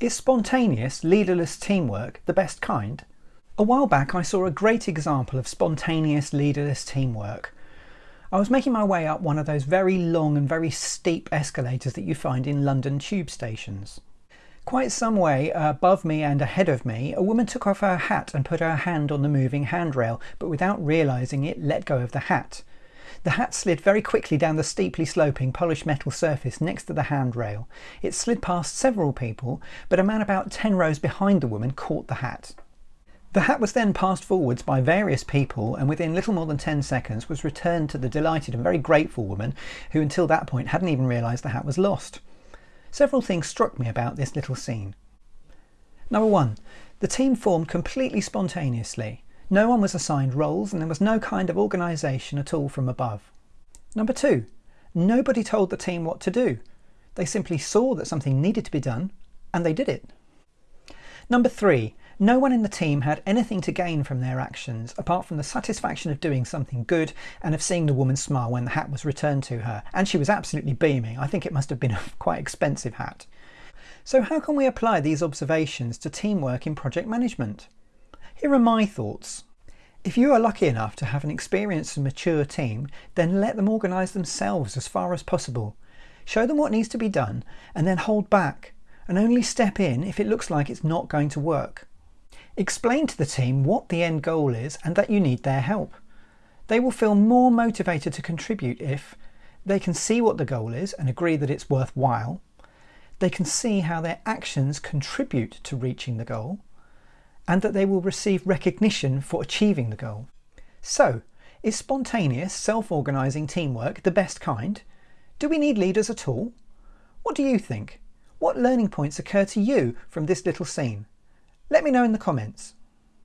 Is spontaneous, leaderless teamwork the best kind? A while back I saw a great example of spontaneous, leaderless teamwork. I was making my way up one of those very long and very steep escalators that you find in London tube stations. Quite some way above me and ahead of me, a woman took off her hat and put her hand on the moving handrail, but without realising it, let go of the hat. The hat slid very quickly down the steeply sloping polished metal surface next to the handrail. It slid past several people, but a man about 10 rows behind the woman caught the hat. The hat was then passed forwards by various people and within little more than 10 seconds was returned to the delighted and very grateful woman who until that point hadn't even realised the hat was lost. Several things struck me about this little scene. Number one, the team formed completely spontaneously. No one was assigned roles and there was no kind of organisation at all from above. Number two, nobody told the team what to do. They simply saw that something needed to be done and they did it. Number three, no one in the team had anything to gain from their actions apart from the satisfaction of doing something good and of seeing the woman smile when the hat was returned to her. And she was absolutely beaming. I think it must have been a quite expensive hat. So how can we apply these observations to teamwork in project management? Here are my thoughts. If you are lucky enough to have an experienced and mature team, then let them organise themselves as far as possible. Show them what needs to be done and then hold back and only step in if it looks like it's not going to work. Explain to the team what the end goal is and that you need their help. They will feel more motivated to contribute if they can see what the goal is and agree that it's worthwhile. They can see how their actions contribute to reaching the goal and that they will receive recognition for achieving the goal. So, is spontaneous, self-organising teamwork the best kind? Do we need leaders at all? What do you think? What learning points occur to you from this little scene? Let me know in the comments.